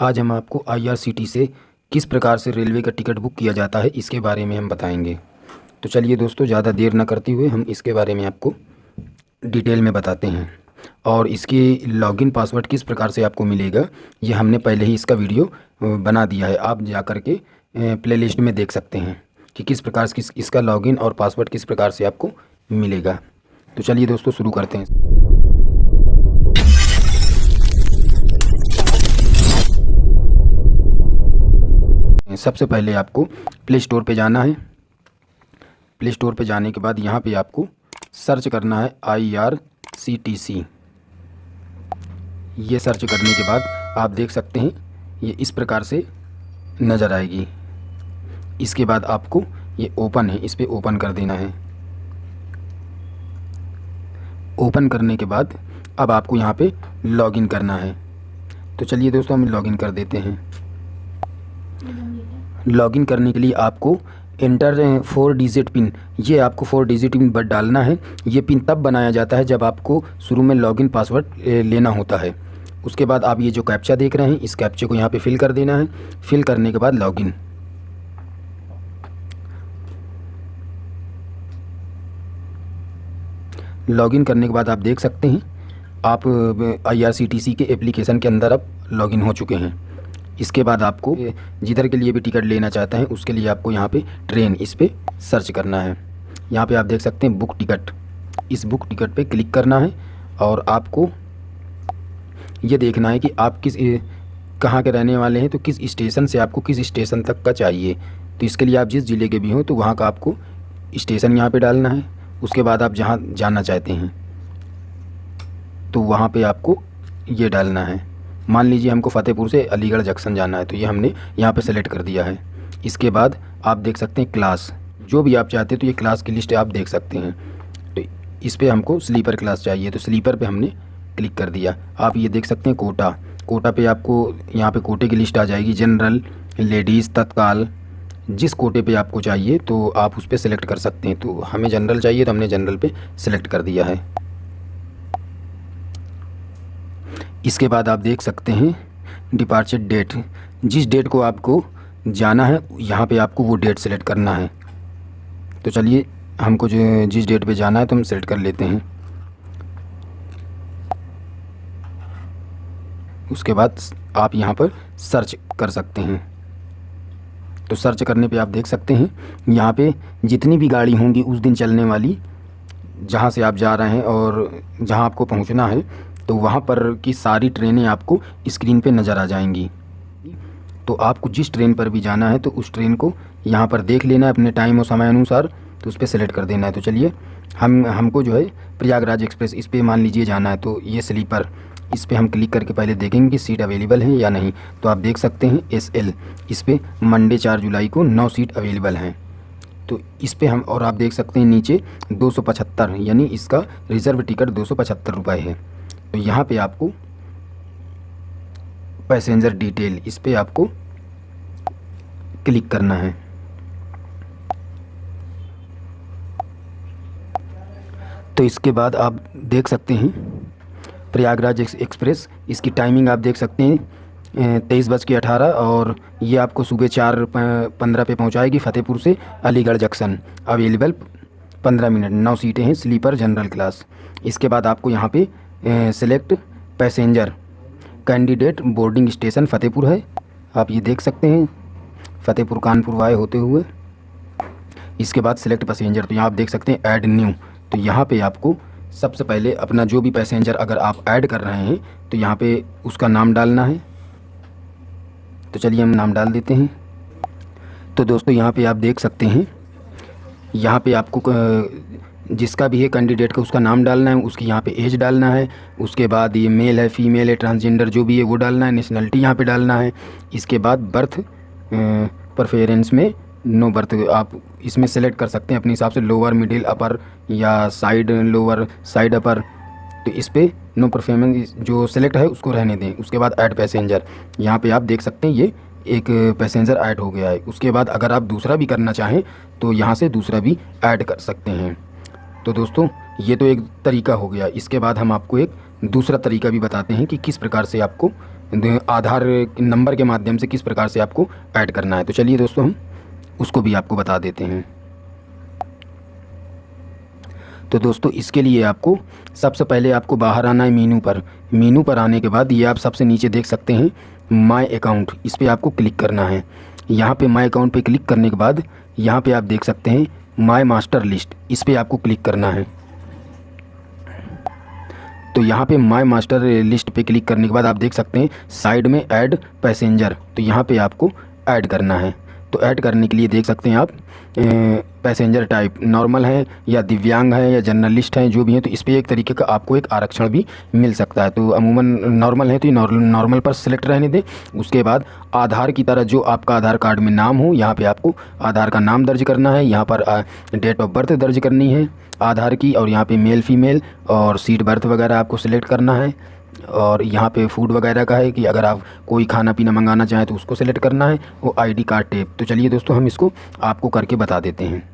आज हम आपको आईआरसीटी से किस प्रकार से रेलवे का टिकट बुक किया जाता है, इसके बारे में हम बताएँगे। तो चलिए दोस्तों, ज़्यादा देर ना करते हुए हम इसके बारे में आपको डिटेल में बताते हैं। और इसकी लॉगिन पासवर्ड किस प्रकार से आपको मिलेगा, ये हमने पहले ही इसका वीडियो बना दिया है। आप जा कर के प्लेलिस्ट में देख सकते हैं कि किस प्रकार से इसका लॉगिन और पासवर्ड किस प्रकार से आपको मिलेगा। तो चलिए दोस्तों, शुरू करते हैं। सबसे पहले आपको प्ले स्टोर पर जाना है। प्ले स्टोर पर जाने के बाद यहाँ पे आपको सर्च करना है I R C T C ये सर्च करने के बाद आप देख सकते हैं, ये इस प्रकार से नज़र आएगी। इसके बाद आपको ये ओपन है, इस पर ओपन कर देना है। ओपन करने के बाद अब आपको यहाँ पे लॉगिन करना है। तो चलिए दोस्तों, हम लॉगिन कर देते हैं। लॉगिन करने के लिए आपको इंटर फोर डिजिट पिन। ये आपको फोर डिजिट पिन बट डालना है। ये पिन तब बनाया जाता है जब आपको शुरू में लॉगिन पासवर्ड लेना होता है। उसके बाद आप ये जो कैप्चा देख रहे हैं, इस कैप्चे को यहाँ पे फिल कर देना है। फिल करने के बाद लॉगिन। लॉगिन करने के बाद आप देख सकते हैं, आप आईआरसीटीसी के एप्लीकेशन के अंदर अब लॉगिन हो चुके हैं। इसके बाद आपको जिधर के लिए भी टिकट लेना चाहते हैं, उसके लिए आपको यहाँ पे ट्रेन इस पर सर्च करना है। यहाँ पे आप देख सकते हैं बुक टिकट। इस बुक टिकट पे क्लिक करना है और आपको ये देखना है कि आप किस कहाँ के रहने वाले हैं तो किस स्टेशन से आपको किस स्टेशन तक का चाहिए। तो इसके लिए आप जिस ज़िले के भी हों तो वहाँ का आपको स्टेशन यहाँ पे डालना है। उसके बाद आप जहाँ जाना चाहते हैं तो वहाँ पे आपको ये डालना है। मान लीजिए हमको फ़तेहपुर से अलीगढ़ जंक्शन जाना है तो ये हमने यहाँ पे सेलेक्ट कर दिया है। इसके बाद आप देख सकते हैं क्लास जो भी आप चाहते हैं तो ये क्लास की लिस्ट आप देख सकते हैं। तो इस पर हमको स्लीपर क्लास चाहिए तो स्लीपर पे हमने क्लिक कर दिया। आप ये देख सकते हैं कोटा। कोटा पे आपको यहाँ पे कोटे की लिस्ट आ जाएगी। जनरल लेडीज़ तत्काल, जिस कोटे पे आपको चाहिए तो आप उस पर सेलेक्ट कर सकते हैं। तो हमें जनरल चाहिए तो हमने जनरल पे सेलेक्ट कर दिया है। इसके बाद आप देख सकते हैं डिपार्चर डेट जिस डेट को आपको जाना है, यहाँ पे आपको वो डेट सेलेक्ट करना है। तो चलिए, हमको जो जिस डेट पे जाना है तो हम सेलेक्ट कर लेते हैं। उसके बाद आप यहाँ पर सर्च कर सकते हैं। तो सर्च करने पे आप देख सकते हैं, यहाँ पे जितनी भी गाड़ी होंगी उस दिन चलने वाली, जहाँ से आप जा रहे हैं और जहाँ आपको पहुँचना है तो वहाँ पर की सारी ट्रेनें आपको स्क्रीन पे नज़र आ जाएँगी। तो आपको जिस ट्रेन पर भी जाना है तो उस ट्रेन को यहाँ पर देख लेना है अपने टाइम और समय अनुसार तो उस पर सेलेक्ट कर देना है। तो चलिए, हम, हमको जो है प्रयागराज एक्सप्रेस, इस पर मान लीजिए जाना है तो ये स्लीपर, इस पर हम क्लिक करके पहले देखेंगे कि सीट अवेलेबल है या नहीं। तो आप देख सकते हैं एस एल इस पर मंडे चार जुलाई को नौ सीट अवेलेबल हैं। तो इस पर हम, और आप देख सकते हैं नीचे दो सौ पचहत्तर, यानी इसका रिज़र्व टिकट दो सौ है। यहाँ पे आपको पैसेंजर डिटेल इस पर आपको क्लिक करना है। तो इसके बाद आप देख सकते हैं, प्रयागराज एक्सप्रेस, इसकी टाइमिंग आप देख सकते हैं तेईस बज के अठारह और ये आपको सुबह चार पंद्रह पे पहुंचाएगी फ़तेहपुर से अलीगढ़ जंक्शन। अवेलेबल पंद्रह मिनट, नौ सीटें हैं स्लीपर जनरल क्लास इसके बाद आपको यहाँ पे select passenger candidate boarding station Fatehpur है। आप ये देख सकते हैं, फ़तेहपुर कानपुर वाए होते हुए। इसके बाद सिलेक्ट पैसेंजर तो यहाँ आप देख सकते हैं ऐड न्यू तो यहाँ पे आपको सबसे पहले अपना जो भी पैसेंजर अगर आप ऐड कर रहे हैं तो यहाँ पे उसका नाम डालना है। तो चलिए हम नाम डाल देते हैं। तो दोस्तों, यहाँ पे आप देख सकते हैं, यहाँ पे आपको जिसका भी है कैंडिडेट का, उसका नाम डालना है, उसकी यहाँ पे एज डालना है, उसके बाद ये मेल है फीमेल है ट्रांसजेंडर जो भी है, वो डालना है नेशनलिटी यहाँ पे डालना है। इसके बाद बर्थ परफेरेंस में नो बर्थ आप इसमें सेलेक्ट कर सकते हैं अपने हिसाब से लोअर मिडिल अपर या साइड लोअर साइड अपर तो इस पर नो परफॉर्मेंस जो सेलेक्ट है, उसको रहने दें। उसके बाद ऐड पैसेंजर यहाँ पे आप देख सकते हैं, ये एक पैसेंजर ऐड हो गया है। उसके बाद अगर आप दूसरा भी करना चाहें तो यहाँ से दूसरा भी ऐड कर सकते हैं। तो दोस्तों, ये तो एक तरीका हो गया। इसके बाद हम आपको एक दूसरा तरीका भी बताते हैं कि किस प्रकार से आपको आधार नंबर के माध्यम से किस प्रकार से आपको ऐड करना है। तो चलिए दोस्तों, हम उसको भी आपको बता देते हैं। तो दोस्तों, इसके लिए आपको सबसे पहले आपको बाहर आना है मीनू पर। मीनू पर आने के बाद ये आप सबसे नीचे देख सकते हैं माय अकाउंट इस पर आपको क्लिक करना है। यहाँ पे माय अकाउंट पे क्लिक करने के बाद यहाँ पे आप देख सकते हैं माय मास्टर लिस्ट इस पर आपको क्लिक करना है। तो यहाँ पे माई मास्टर लिस्ट पे क्लिक करने के बाद आप देख सकते हैं साइड में ऐड पैसेंजर तो यहाँ पे आपको ऐड करना है। तो ऐड करने के लिए देख सकते हैं आप पैसेंजर टाइप नॉर्मल है या दिव्यांग है या जर्नलिस्ट हैं, जो भी हैं तो इस पर एक तरीके का आपको एक आरक्षण भी मिल सकता है। तो अमूमन नॉर्मल है तो ये नॉर्मल पर सिलेक्ट रहने दें। उसके बाद आधार की तरह जो आपका आधार कार्ड में नाम हो, यहाँ पे आपको आधार का नाम दर्ज करना है। यहाँ पर डेट ऑफ़ बर्थ दर्ज करनी है आधार की और यहाँ पे मेल फीमेल और सीट बर्थ वगैरह आपको सिलेक्ट करना है। और यहाँ पे फ़ूड वगैरह का है कि अगर आप कोई खाना पीना मंगाना चाहें तो उसको सेलेक्ट करना है, वो आईडी कार्ड टेप तो चलिए दोस्तों, हम इसको आपको करके बता देते हैं।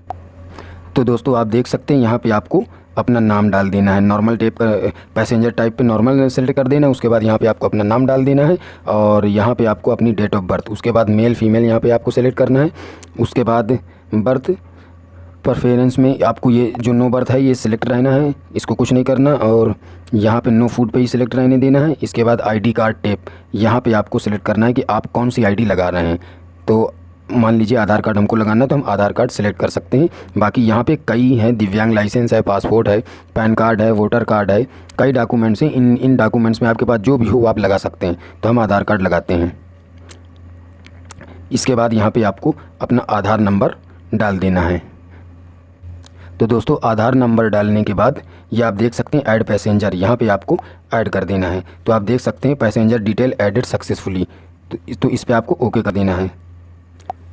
तो दोस्तों, आप देख सकते हैं, यहाँ पे आपको अपना नाम डाल देना है। नॉर्मल टाइप का पैसेंजर टाइप पे नॉर्मल सेलेक्ट कर देना है, उसके बाद यहाँ पे आपको अपना नाम डाल देना है और यहाँ पे आपको अपनी डेट ऑफ़ बर्थ उसके बाद मेल फीमेल यहाँ पे आपको सेलेक्ट करना है। उसके बाद बर्थ परफेरेंस में आपको ये जो नो बर्थ है, ये सिलेक्ट रहना है। इसको कुछ नहीं करना और यहाँ पे नो फ़ूड पे ही सिलेक्ट रहने देना है। इसके बाद आईडी कार्ड टेप यहाँ पे आपको सिलेक्ट करना है कि आप कौन सी आईडी लगा रहे हैं। तो मान लीजिए आधार कार्ड हमको लगाना है तो हम आधार कार्ड सेलेक्ट कर सकते हैं। बाकी यहाँ पे कई हैं, दिव्यांग लाइसेंस है पासपोर्ट है पैन कार्ड है वोटर कार्ड है, कई डॉक्यूमेंट्स हैं। इन इन डॉक्यूमेंट्स में आपके पास जो भी हो, आप लगा सकते हैं। तो हम आधार कार्ड लगाते हैं। इसके बाद यहाँ पे आपको अपना आधार नंबर डाल देना है। तो दोस्तों, आधार नंबर डालने के बाद ये आप देख सकते हैं ऐड पैसेंजर। यहाँ पे आपको ऐड कर देना है। तो आप देख सकते हैं पैसेंजर डिटेल एडेड सक्सेसफुली। तो इस तो इस पर आपको ओके कर देना है।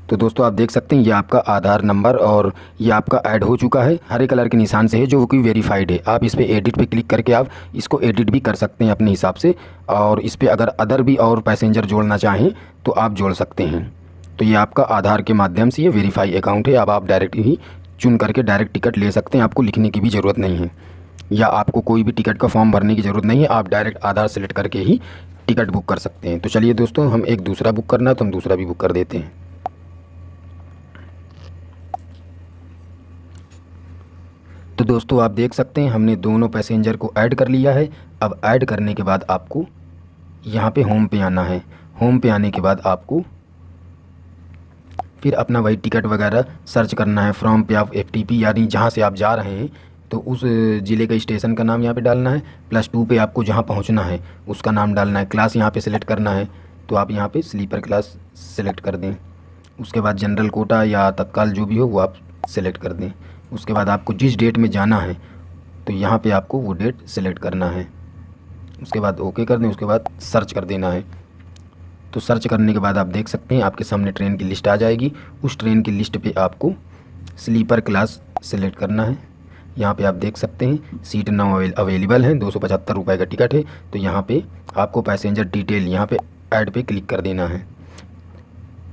तो दोस्तों, आप देख सकते हैं ये आपका आधार नंबर और ये आपका ऐड हो चुका है। हरे कलर के निशान से है, जो कि वेरीफाइड है। आप इस पर एडिट पे क्लिक करके आप इसको एडिट भी कर सकते हैं अपने हिसाब से। और इस पर अगर अदर भी और पैसेंजर जोड़ना चाहें तो आप जोड़ सकते हैं। तो ये आपका आधार के माध्यम से ये वेरीफाई अकाउंट है। अब आप डायरेक्ट ही चुन करके डायरेक्ट टिकट ले सकते हैं। आपको लिखने की भी ज़रूरत नहीं है। या आपको कोई भी टिकट का फॉर्म भरने की ज़रूरत नहीं है। आप डायरेक्ट आधार सेलेक्ट करके ही टिकट बुक कर सकते हैं। तो चलिए दोस्तों, हम एक दूसरा बुक करना है तो हम दूसरा भी बुक कर देते हैं। तो दोस्तों, आप देख सकते हैं, हमने दोनों पैसेंजर को ऐड कर लिया है। अब ऐड करने के बाद आपको यहाँ पे होम पे आना है। होम पे आने के बाद आपको फिर अपना वही टिकट वगैरह सर्च करना है फ्रॉम पे आप एफटीपी यानी जहाँ से आप जा रहे हैं तो उस ज़िले का स्टेशन का नाम यहाँ पे डालना है प्लस टू पे आपको जहाँ पहुँचना है, उसका नाम डालना है क्लास यहाँ पे सिलेक्ट करना है तो आप यहाँ पे स्लीपर क्लास सेलेक्ट कर दें। उसके बाद जनरल कोटा या तत्काल जो भी हो, वो आप सेलेक्ट कर दें। उसके बाद आपको जिस डेट में जाना है तो यहाँ पे आपको वो डेट सेलेक्ट करना है। उसके बाद ओके कर दें, उसके बाद सर्च कर देना है। तो सर्च करने के बाद आप देख सकते हैं, आपके सामने ट्रेन की लिस्ट आ जाएगी। उस ट्रेन की लिस्ट पे आपको स्लीपर क्लास सेलेक्ट करना है। यहाँ पे आप देख सकते हैं, सीट नाउ अवेलेबल है, दो सौ का टिकट है। तो यहाँ पर आपको पैसेंजर डिटेल यहाँ पर एड पर क्लिक कर देना है।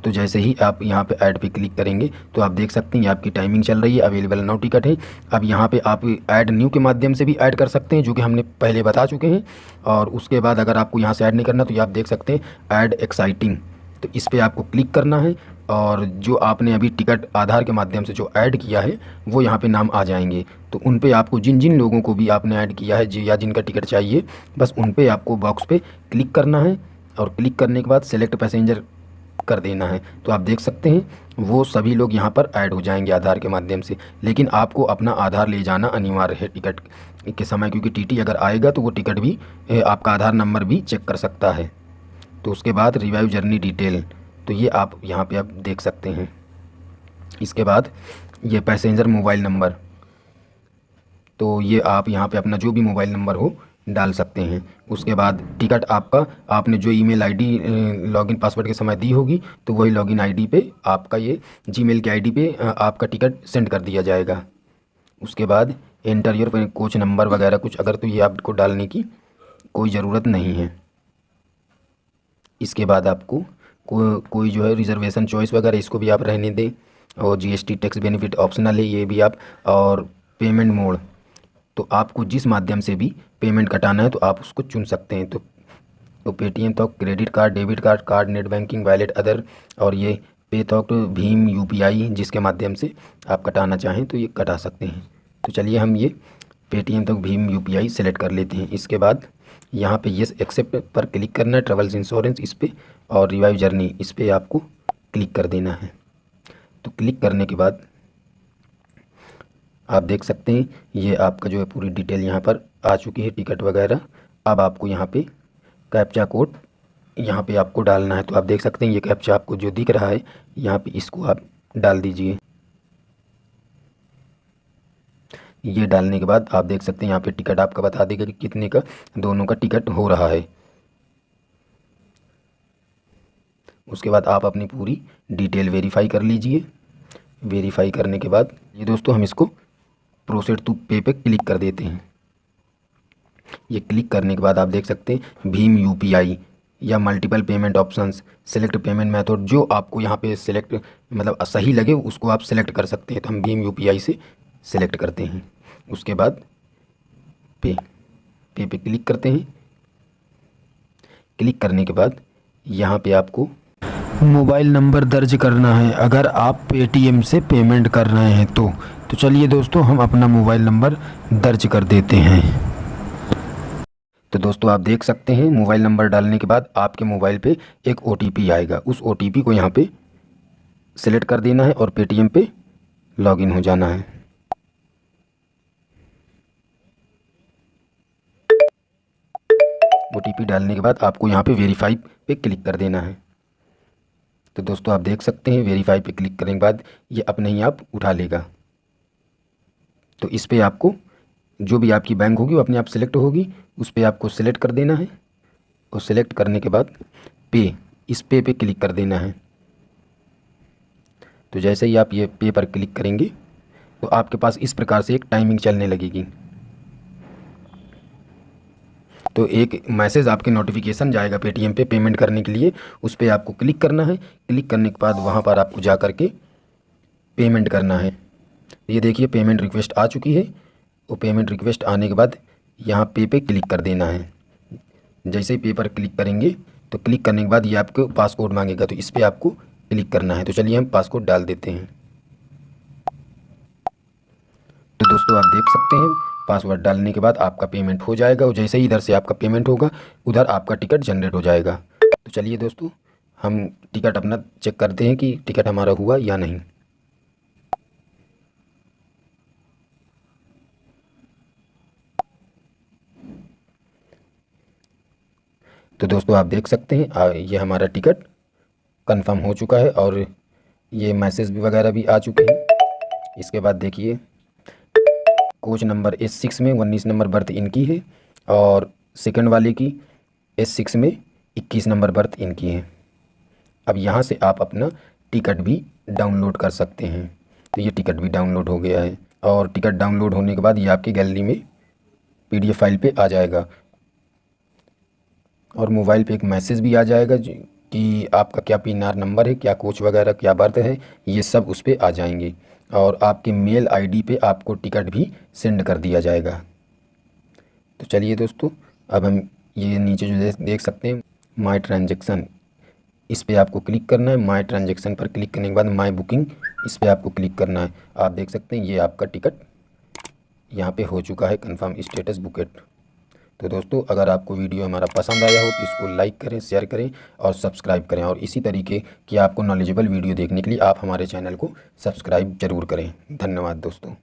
तो जैसे ही आप यहाँ पे ऐड पे क्लिक करेंगे तो आप देख सकते हैं आपकी टाइमिंग चल रही है, अवेलेबल नाउ टिकट है। अब यहाँ पे आप ऐड न्यू के माध्यम से भी ऐड कर सकते हैं, जो कि हमने पहले बता चुके हैं। और उसके बाद अगर आपको यहाँ से ऐड नहीं करना तो ये आप देख सकते हैं, ऐड एक्साइटिंग। तो इस पर आपको क्लिक करना है, और जो आपने अभी टिकट आधार के माध्यम से जो ऐड किया है, वो यहाँ पे नाम आ जाएँगे। तो उन पे आपको जिन जिन लोगों को भी आपने ऐड किया है, जी या जिनका टिकट चाहिए, बस उन पे आपको बॉक्स पे क्लिक करना है। और क्लिक करने के बाद सेलेक्ट पैसेंजर कर देना है। तो आप देख सकते हैं, वो सभी लोग यहाँ पर ऐड हो जाएँगे आधार के माध्यम से। लेकिन आपको अपना आधार ले जाना अनिवार्य है टिकट के समय, क्योंकि टीटी अगर आएगा तो वो टिकट भी आपका आधार नंबर भी चेक कर सकता है। तो उसके बाद रिवाइव जर्नी डिटेल तो ये आप यहाँ पे आप देख सकते हैं। इसके बाद ये पैसेंजर मोबाइल नंबर तो ये आप यहाँ पे अपना जो भी मोबाइल नंबर हो डाल सकते हैं। उसके बाद टिकट आपका आपने जो ईमेल आईडी लॉगिन पासवर्ड के समय दी होगी तो वही लॉगिन आईडी पे आपका ये जीमेल के आईडी पे आपका टिकट सेंड कर दिया जाएगा। उसके बाद एंटर योर कोच नंबर वगैरह कुछ अगर तो ये आपको डालने की कोई ज़रूरत नहीं है। इसके बाद आपको को, कोई जो है रिजर्वेशन चॉइस वगैरह इसको भी आप रहने दें और जीएसटी टैक्स बेनिफिट ऑप्शनल है ये भी आप और पेमेंट मोड। तो आपको जिस माध्यम से भी पेमेंट कटाना है तो आप उसको चुन सकते हैं। तो तो पेटीएम तो credit card debit card card net banking wallet other और ये पे तो भीम यूपीआई जिसके माध्यम से आप कटाना चाहें तो ये कटा सकते हैं। तो चलिए हम ये पेटीएम तक भीम यूपीआई सेलेक्ट कर लेते हैं। इसके बाद यहाँ पे ये एक्सेप्ट पर क्लिक करना है ट्रेवल्स इंश्योरेंस इस पर और रिवाइव जर्नी इस पर आपको क्लिक कर देना है। तो क्लिक करने के बाद आप देख सकते हैं, ये आपका जो है पूरी डिटेल यहाँ पर आ चुकी है टिकट वगैरह। अब आपको यहाँ पे कैप्चा कोड यहाँ पे आपको डालना है तो आप देख सकते हैं ये कैप्चा आपको जो दिख रहा है, यहाँ पे इसको आप डाल दीजिए। ये डालने के बाद आप देख सकते हैं यहाँ पे टिकट आपका बता देगा कि कितने का, दोनों का टिकट हो रहा है। उसके बाद आप अपनी पूरी डिटेल वेरीफाई कर लीजिए। वेरीफाई करने के बाद ये दोस्तों हम इसको प्रोसेड टू पे पे क्लिक कर देते हैं। ये क्लिक करने के बाद आप देख सकते हैं भीम यूपीआई या multiple payment options, select payment method, जो आपको यहाँ पे सेलेक्ट मतलब सही लगे, उसको आप सेलेक्ट कर सकते हैं। तो हम भीम यूपीआई से सेलेक्ट करते हैं। उसके बाद पे पे पे क्लिक करते हैं। क्लिक करने के बाद यहाँ पे आपको मोबाइल नंबर दर्ज करना है। अगर आप पेटीएम से पेमेंट कर रहे हैं तो तो चलिए दोस्तों, हम अपना मोबाइल नंबर दर्ज कर देते हैं। तो दोस्तों, आप देख सकते हैं, मोबाइल नंबर डालने के बाद आपके मोबाइल पे एक ओटीपी आएगा। उस ओटीपी को यहाँ पे सेलेक्ट कर देना है और पेटीएम पे लॉगिन हो जाना है। OTP डालने के बाद आपको यहाँ पे वेरीफाई पे क्लिक कर देना है। तो दोस्तों, आप देख सकते हैं वेरीफाई पे क्लिक करने के बाद ये अपने ही आप उठा लेगा। तो इस पर आपको जो भी आपकी बैंक होगी, वो अपने आप सेलेक्ट होगी। उस पर आपको सेलेक्ट कर देना है और सेलेक्ट करने के बाद पे इस पे पे क्लिक कर देना है। तो जैसे ही आप ये पे पर क्लिक करेंगे तो आपके पास इस प्रकार से एक टाइमिंग चलने लगेगी। तो एक मैसेज आपके नोटिफिकेशन जाएगा पेटीएम पे पेमेंट करने के लिए, उस पर आपको क्लिक करना है। क्लिक करने के बाद वहाँ पर आपको जा कर के पेमेंट करना है। ये देखिए पेमेंट रिक्वेस्ट आ चुकी है वो पेमेंट रिक्वेस्ट आने के बाद यहाँ पे पे क्लिक कर देना है। जैसे ही पे पर क्लिक करेंगे तो क्लिक करने के बाद ये आपको पासकोड मांगेगा तो इस पर आपको क्लिक करना है। तो चलिए हम पासकोड डाल देते हैं। तो दोस्तों, आप देख सकते हैं, पासवर्ड डालने के बाद आपका पेमेंट हो जाएगा, और जैसे ही इधर से आपका पेमेंट होगा, उधर आपका टिकट जनरेट हो जाएगा। तो चलिए दोस्तों, हम टिकट अपना चेक करते हैं कि टिकट हमारा हुआ या नहीं। तो दोस्तों, आप देख सकते हैं ये हमारा टिकट कंफर्म हो चुका है और ये मैसेज भी वगैरह भी आ चुके हैं। इसके बाद देखिए, कोच नंबर एस सिक्स में, उन्नीस नंबर बर्थ इनकी है और सेकंड वाले की एस सिक्स में इक्कीस नंबर बर्थ इनकी है। अब यहाँ से आप अपना टिकट भी डाउनलोड कर सकते हैं। तो ये टिकट भी डाउनलोड हो गया है और टिकट डाउनलोड होने के बाद ये आपकी गैलरी में पीडीएफ फ़ाइल पे आ जाएगा। और मोबाइल पे एक मैसेज भी आ जाएगा कि आपका क्या पी नंबर है, क्या कोच वगैरह, क्या बर्थ है, ये सब उस पर आ जाएँगे। और आपके मेल आईडी पे आपको टिकट भी सेंड कर दिया जाएगा। तो चलिए दोस्तों, अब हम ये नीचे जो देख सकते हैं माई ट्रांजेक्शन इस पर आपको क्लिक करना है माई ट्रांजेक्शन पर क्लिक करने के बाद माई बुकिंग इस पर आपको क्लिक करना है। आप देख सकते हैं, ये आपका टिकट यहाँ पे हो चुका है कंफर्म स्टेटस बुकेट तो दोस्तों, अगर आपको वीडियो हमारा पसंद आया हो तो इसको लाइक करें शेयर करें और सब्सक्राइब करें और इसी तरीके की आपको नॉलेजेबल वीडियो देखने के लिए आप हमारे चैनल को सब्सक्राइब ज़रूर करें। धन्यवाद दोस्तों।